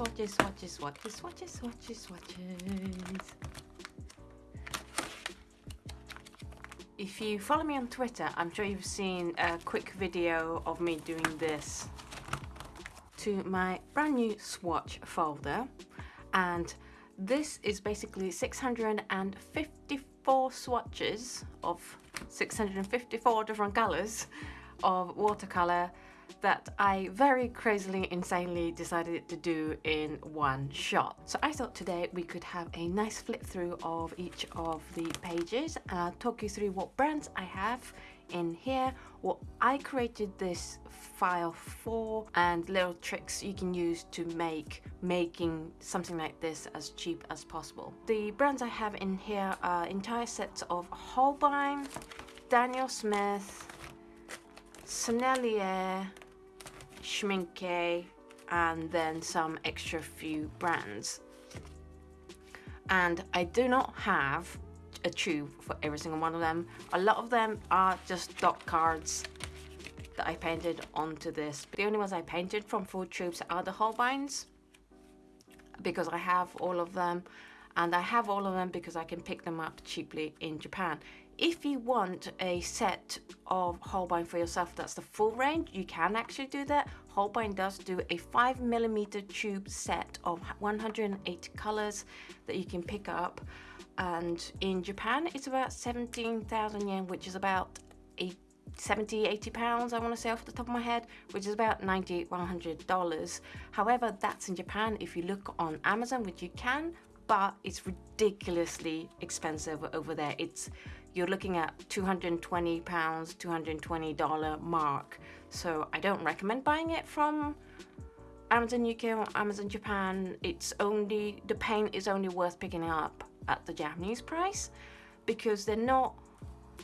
swatches, swatches, swatches, swatches, swatches, swatches. If you follow me on Twitter, I'm sure you've seen a quick video of me doing this to my brand new swatch folder. And this is basically 654 swatches of 654 different colors of watercolor that I very crazily, insanely decided to do in one shot. So I thought today we could have a nice flip through of each of the pages and talk you through what brands I have in here, what I created this file for and little tricks you can use to make making something like this as cheap as possible. The brands I have in here are entire sets of Holbein, Daniel Smith, Sennelier, Schmincke, and then some extra few brands. And I do not have a tube for every single one of them. A lot of them are just dot cards that I painted onto this. The only ones I painted from full tubes are the Holbeins because I have all of them and I have all of them because I can pick them up cheaply in Japan. If you want a set of Holbein for yourself that's the full range, you can actually do that. Holbein does do a 5mm tube set of 108 colors that you can pick up. And in Japan it's about 17,000 yen which is about 70 80 pounds I want to say off the top of my head which is about 90 100 dollars. However that's in Japan. If you look on Amazon which you can but it's ridiculously expensive over there. It's you're looking at 220 pounds 220 dollar mark. So I don't recommend buying it from Amazon UK or Amazon Japan. It's only the paint is only worth picking up at the Japanese price because they're not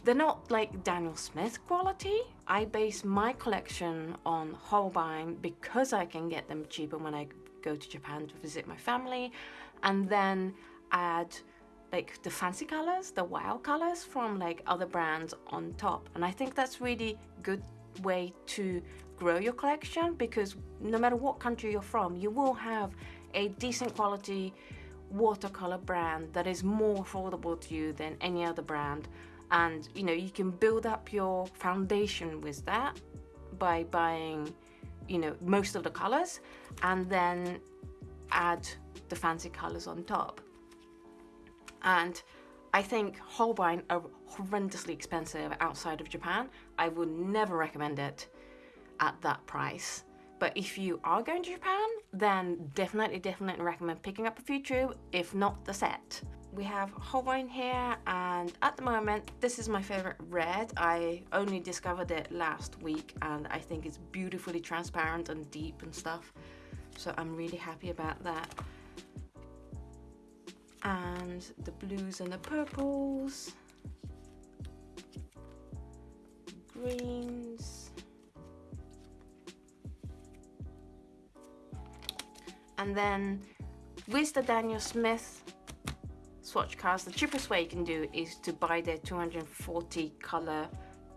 they're not like Daniel Smith quality. I base my collection on Holbein because I can get them cheaper when I go to Japan to visit my family. And then add like the fancy colors, the wow colors from like other brands on top. And I think that's really good way to grow your collection because no matter what country you're from, you will have a decent quality watercolor brand that is more affordable to you than any other brand and you know you can build up your foundation with that by buying you know most of the colors and then add the fancy colors on top and I think Holbein are horrendously expensive outside of Japan I would never recommend it at that price but if you are going to Japan, then definitely, definitely recommend picking up a few tube, if not the set. We have Holbein here, and at the moment, this is my favorite red. I only discovered it last week, and I think it's beautifully transparent and deep and stuff. So I'm really happy about that. And the blues and the purples. Greens. And then with the Daniel Smith swatch cards the cheapest way you can do is to buy their 240 color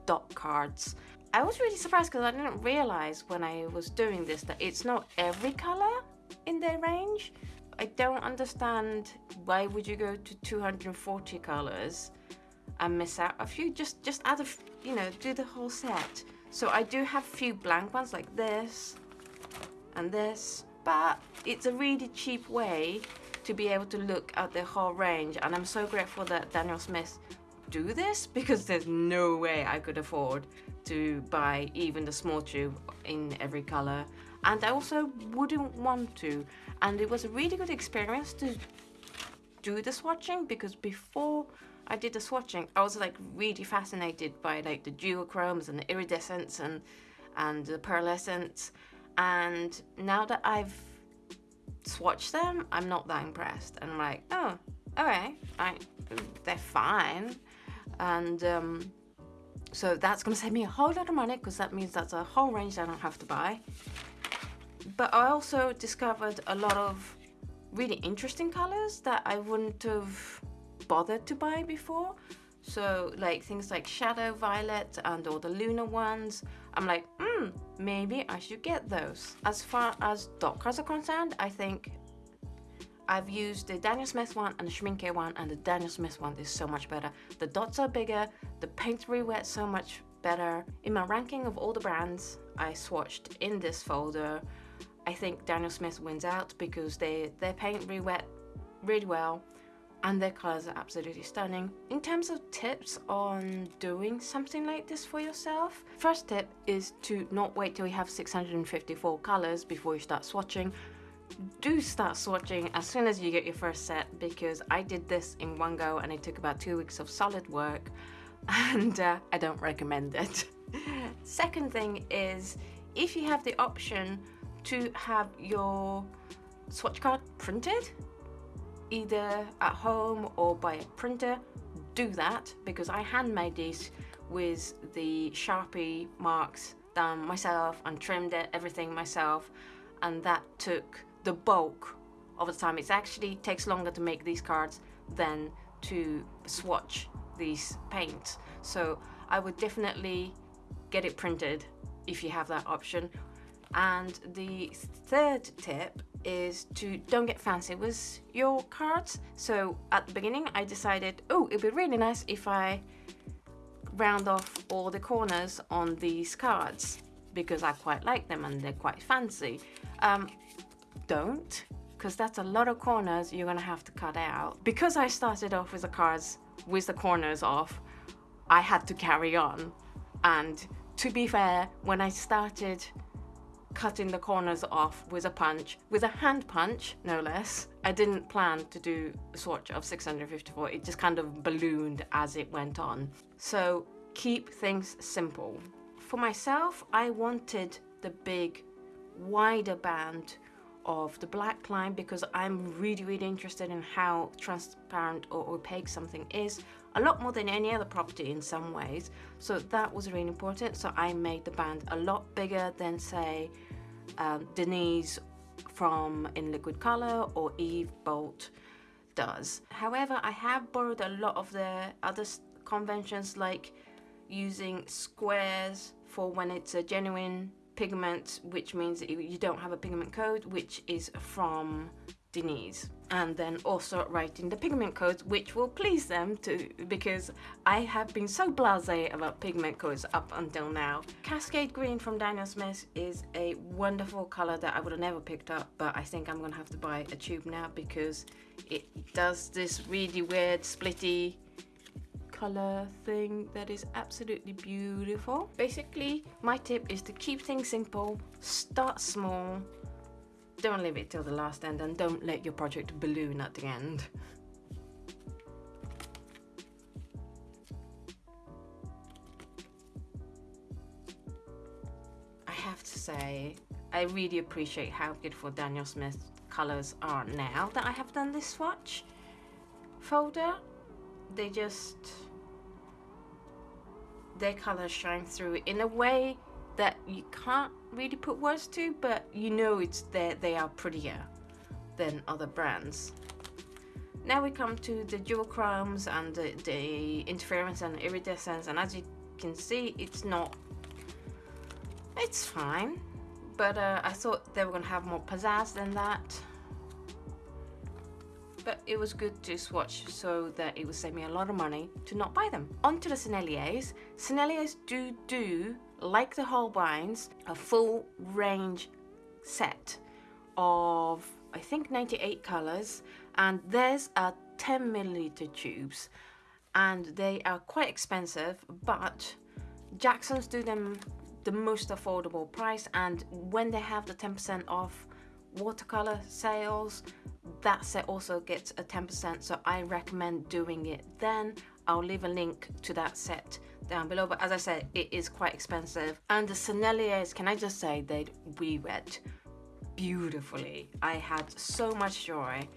dot cards. I was really surprised because I didn't realize when I was doing this that it's not every color in their range I don't understand why would you go to 240 colors and miss out a few? Just just add a you know do the whole set. So I do have a few blank ones like this and this but it's a really cheap way to be able to look at the whole range. And I'm so grateful that Daniel Smith do this because there's no way I could afford to buy even the small tube in every color. And I also wouldn't want to and it was a really good experience to do the swatching because before I did the swatching I was like really fascinated by like the duochromes and the iridescence and and the pearlescence. And now that I've swatched them I'm not that impressed. And I'm like oh okay. I, they're fine. And um, so that's gonna save me a whole lot of money because that means that's a whole range I don't have to buy but I also discovered a lot of really interesting colors that I wouldn't have bothered to buy before so like things like shadow violet and all the lunar ones I'm like mm, hmm, maybe I should get those. As far as dot cards are concerned, I think I've used the Daniel Smith one and the Schmincke one, and the Daniel Smith one is so much better. The dots are bigger, the paint re-wet so much better. In my ranking of all the brands I swatched in this folder, I think Daniel Smith wins out because they, their paint re-wet really well and their colors are absolutely stunning. In terms of tips on doing something like this for yourself, first tip is to not wait till you have 654 colors before you start swatching. Do start swatching as soon as you get your first set because I did this in one go and it took about two weeks of solid work and uh, I don't recommend it. Second thing is if you have the option to have your swatch card printed either at home or by a printer, do that because I handmade this with the Sharpie marks done myself and trimmed it, everything myself and that took the bulk of the time. It actually takes longer to make these cards than to swatch these paints. So I would definitely get it printed if you have that option. And the third tip is to don't get fancy with your cards. So at the beginning I decided, oh, it'd be really nice if I round off all the corners on these cards because I quite like them and they're quite fancy. Um, don't, because that's a lot of corners you're gonna have to cut out. Because I started off with the cards with the corners off, I had to carry on. And to be fair, when I started cutting the corners off with a punch, with a hand punch, no less. I didn't plan to do a swatch of 654, it just kind of ballooned as it went on. So keep things simple. For myself, I wanted the big, wider band of the black line because I'm really, really interested in how transparent or opaque something is a lot more than any other property in some ways. So that was really important. So I made the band a lot bigger than say um, Denise from In Liquid Color or Eve Bolt does. However, I have borrowed a lot of the other conventions like using squares for when it's a genuine pigment, which means that you don't have a pigment code, which is from Denise and then also writing the pigment codes which will please them too because I have been so blasé about pigment codes up until now. Cascade Green from Daniel Smith is a wonderful color that I would have never picked up but I think I'm gonna have to buy a tube now because it does this really weird splitty color thing that is absolutely beautiful. Basically my tip is to keep things simple, start small don't leave it till the last end and don't let your project balloon at the end. I have to say, I really appreciate how beautiful Daniel Smith's colours are now that I have done this swatch folder. They just, their colours shine through in a way that you can't really put words to, but you know it's there. They are prettier than other brands. Now we come to the duochromes and the, the interference and iridescence, and as you can see, it's not. It's fine, but uh, I thought they were gonna have more pizzazz than that. But it was good to swatch so that it would save me a lot of money to not buy them. On to the Senneliers. Senneliers do do like the Holbeins, a full range set of I think 98 colors and there's a 10 milliliter tubes and they are quite expensive but Jackson's do them the most affordable price and when they have the 10% off watercolor sales that set also gets a 10% so I recommend doing it then. I'll leave a link to that set down below but as I said it is quite expensive. And the Senneliers can I just say they re-wet beautifully. I had so much joy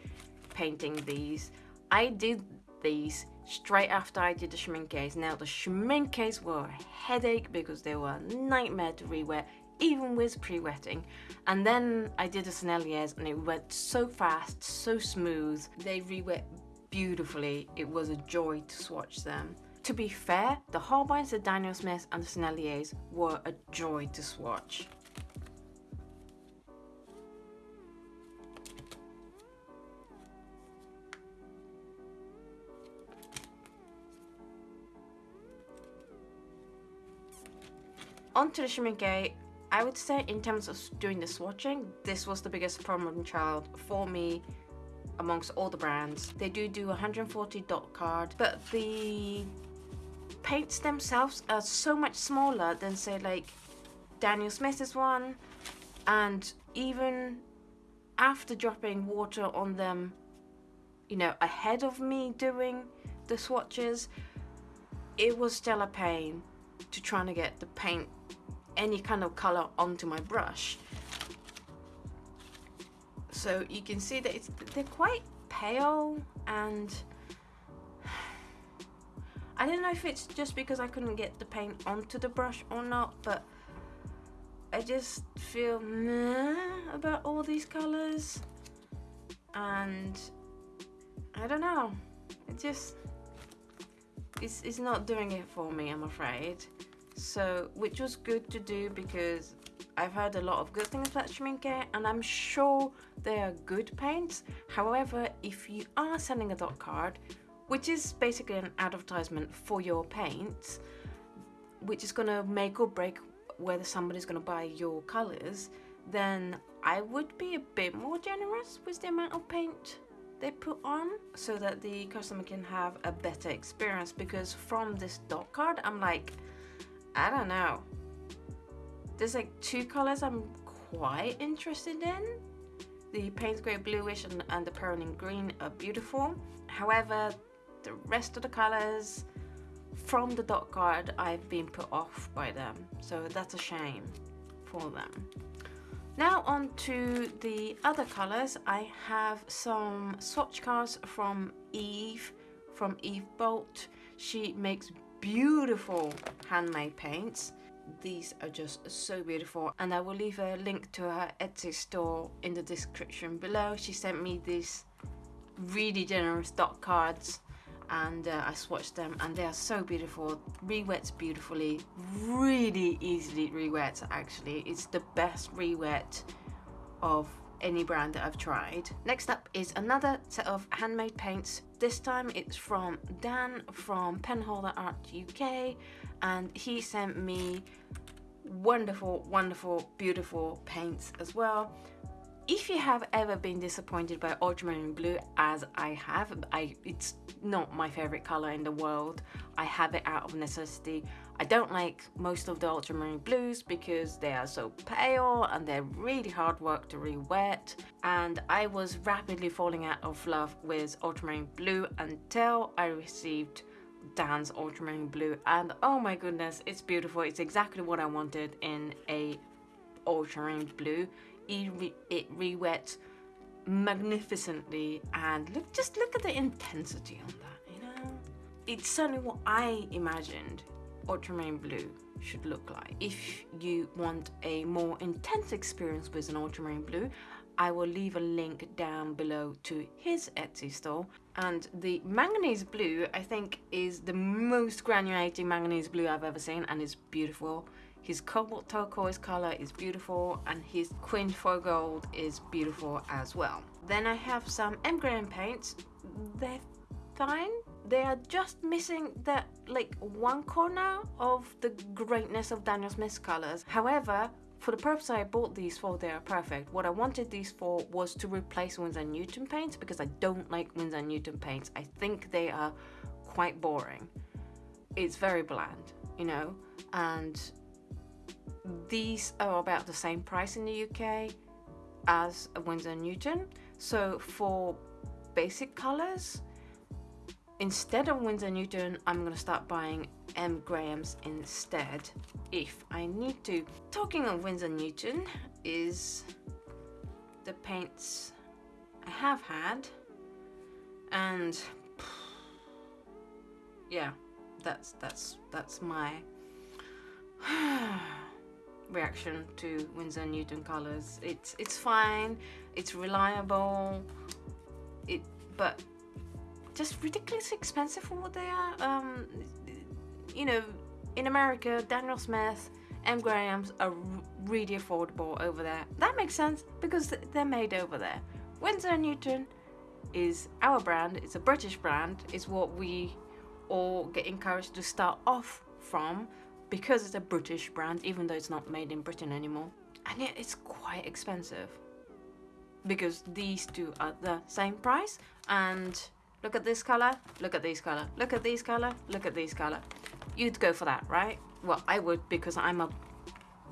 painting these. I did these straight after I did the Schmincke's now the Schmincke's were a headache because they were a nightmare to re-wet even with pre-wetting. And then I did the Senneliers and it went so fast so smooth. They re-wet beautifully. It was a joy to swatch them. To be fair, the Holbeins, the Daniel Smiths and the Senneliers were a joy to swatch. Onto the Schmincke, I would say in terms of doing the swatching, this was the biggest problem child for me amongst all the brands. They do do 140 dot card, but the paints themselves are so much smaller than say like Daniel Smith's one and even after dropping water on them you know ahead of me doing the swatches it was still a pain to trying to get the paint any kind of color onto my brush. So you can see that it's they're quite pale and I don't know if it's just because I couldn't get the paint onto the brush or not but I just feel meh about all these colors. And I don't know. It just it's, it's not doing it for me I'm afraid so which was good to do because I've heard a lot of good things about Schmincke and I'm sure they are good paints. However if you are sending a dot card which is basically an advertisement for your paints which is going to make or break whether somebody's going to buy your colors then I would be a bit more generous with the amount of paint they put on so that the customer can have a better experience because from this dot card I'm like I don't know. There's like two colors I'm quite interested in. The Payne's Grey Bluish and, and the Perylene Green are beautiful. However the rest of the colors from the dot card I've been put off by them. So that's a shame for them. Now on to the other colors. I have some swatch cards from Eve from Eve Bolt. She makes beautiful handmade paints. These are just so beautiful and I will leave a link to her Etsy store in the description below. She sent me these really generous dot cards and uh, I swatched them and they are so beautiful. Re-wets beautifully really easily re-wets actually. It's the best re-wet of any brand that I've tried. Next up is another set of handmade paints. This time it's from Dan from Penholder Art UK and he sent me wonderful, wonderful, beautiful paints as well if you have ever been disappointed by ultramarine blue as I have I it's not my favorite color in the world I have it out of necessity I don't like most of the ultramarine blues because they are so pale and they're really hard work to re-wet. And I was rapidly falling out of love with ultramarine blue until I received Dan's ultramarine blue. And oh my goodness it's beautiful. It's exactly what I wanted in a ultramarine blue. It, re it re-wets magnificently and look just look at the intensity on that you know? It's certainly what I imagined ultramarine blue should look like if you want a more intense experience with an ultramarine blue I will leave a link down below to his Etsy store and the manganese blue I think is the most granulating manganese blue I've ever seen and it's beautiful his cobalt turquoise color is beautiful and his foil gold is beautiful as well. Then I have some M. Graham paints. They're fine. They are just missing that like one corner of the greatness of Daniel Smith's colors. However, for the purpose I bought these for, they are perfect. What I wanted these for was to replace Winsor Newton paints because I don't like Winsor Newton paints. I think they are quite boring. It's very bland, you know, and these are about the same price in the UK as a Winsor Newton. So for basic colors, instead of Winsor Newton, I'm going to start buying M. Graham's instead if I need to. Talking of Winsor Newton is the paints I have had and yeah that's that's that's my reaction to Winsor Newton colors. It's it's fine, it's reliable, it but just ridiculously expensive for what they are. Um, you know, in America, Daniel Smith, M. Graham's are really affordable over there. That makes sense because they're made over there. Winsor & Newton is our brand, it's a British brand, it's what we all get encouraged to start off from because it's a British brand, even though it's not made in Britain anymore. And yet it's quite expensive because these two are the same price and look at this color, look at this color, look at this color, look at this color. You'd go for that, right? Well, I would because I'm a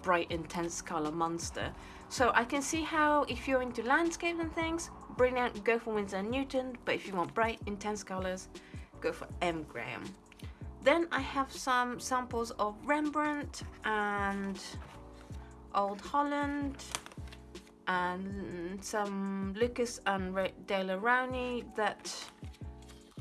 bright intense color monster. So I can see how if you're into landscape and things, brilliant, go for Winsor & Newton, but if you want bright intense colors, go for M. Graham. Then I have some samples of Rembrandt and Old Holland and some Lukas and Daler Rowney that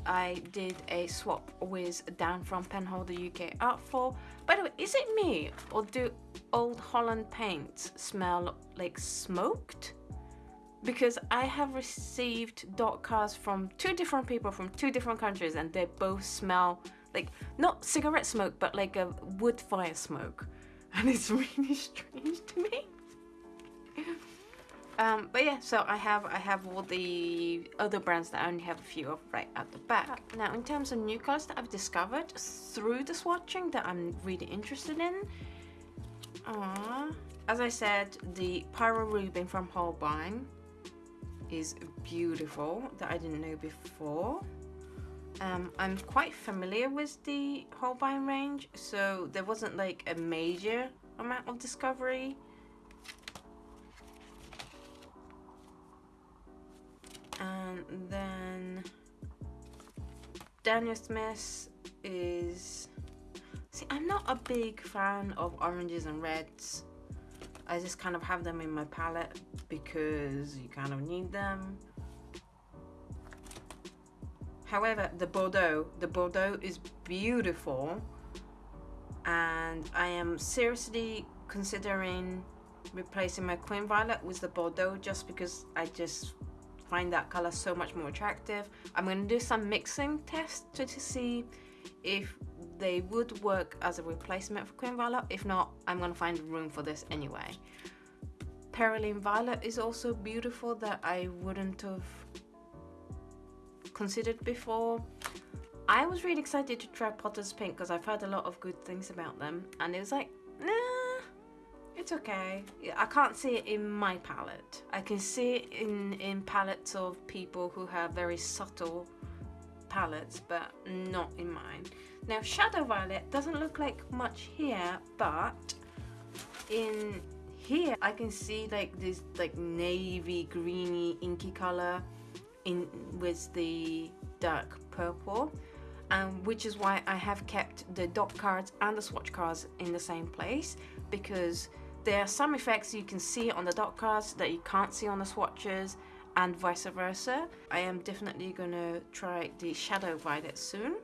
I did a swap with Dan from Penholder UK Art for. By the way, is it me or do Old Holland paints smell like smoked? Because I have received dot cards from two different people from two different countries and they both smell like not cigarette smoke but like a wood fire smoke and it's really strange to me. Um, but yeah, so I have I have all the other brands that I only have a few of right at the back. Now in terms of new colors that I've discovered through the swatching that I'm really interested in. Uh, as I said, the Pyrrole Rubine from Holbein is beautiful that I didn't know before. Um, I'm quite familiar with the Holbein range, so there wasn't like a major amount of discovery and then Daniel Smith is see I'm not a big fan of oranges and reds. I just kind of have them in my palette because you kind of need them. However the Bordeaux the Bordeaux is beautiful and I am seriously considering replacing my Queen Violet with the Bordeaux just because I just find that color so much more attractive. I'm going to do some mixing tests to, to see if they would work as a replacement for Queen Violet. If not, I'm going to find room for this anyway. Perylene Violet is also beautiful that I wouldn't have considered before. I was really excited to try Potter's Pink because I've heard a lot of good things about them and it was like, it's okay. I can't see it in my palette. I can see it in, in palettes of people who have very subtle palettes, but not in mine. Now, Shadow Violet doesn't look like much here, but in here I can see like this like navy greeny inky color in with the dark purple um, which is why I have kept the dot cards and the swatch cards in the same place because there are some effects you can see on the dot cards that you can't see on the swatches and vice versa. I am definitely going to try the Shadow Violet soon.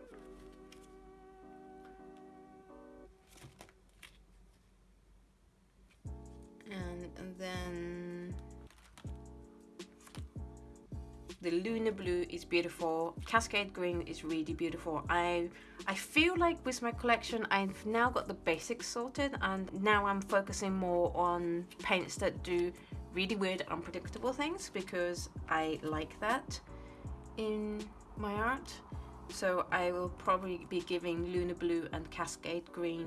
The Lunar Blue is beautiful. Cascade Green is really beautiful. I I feel like with my collection, I've now got the basics sorted and now I'm focusing more on paints that do really weird, unpredictable things because I like that in my art. So I will probably be giving Lunar Blue and Cascade Green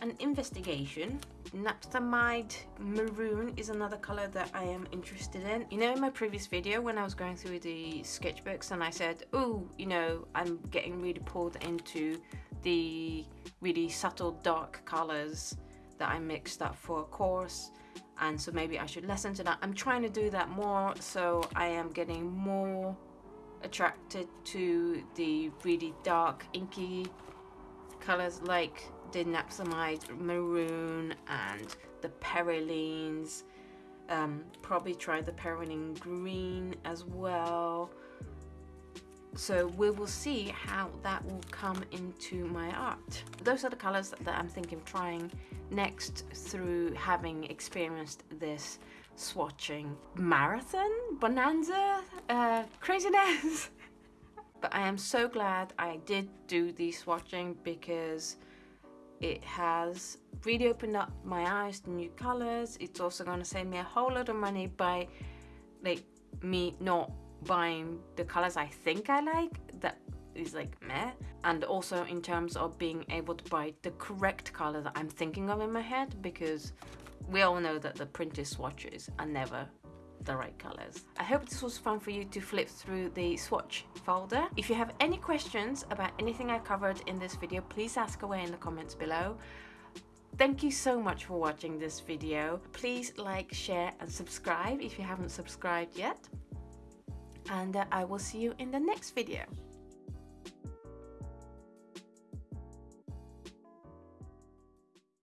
an investigation. Naphthamide Maroon is another color that I am interested in. You know in my previous video when I was going through the sketchbooks and I said, oh, you know, I'm getting really pulled into the really subtle dark colors that I mixed up for a course and so maybe I should listen to that. I'm trying to do that more so I am getting more attracted to the really dark inky colors like the Naphthamide Maroon and the Perylenes. Um, probably try the Perylene Green as well. So we will see how that will come into my art. Those are the colors that I'm thinking of trying next through having experienced this swatching marathon, bonanza, uh, craziness. but I am so glad I did do the swatching because it has really opened up my eyes to new colors. It's also gonna save me a whole lot of money by like me not buying the colors I think I like that is like meh and also in terms of being able to buy the correct color that I'm thinking of in my head because we all know that the printed swatches are never the right colors. I hope this was fun for you to flip through the swatch folder. If you have any questions about anything I covered in this video, please ask away in the comments below. Thank you so much for watching this video. Please like, share and subscribe if you haven't subscribed yet. And uh, I will see you in the next video.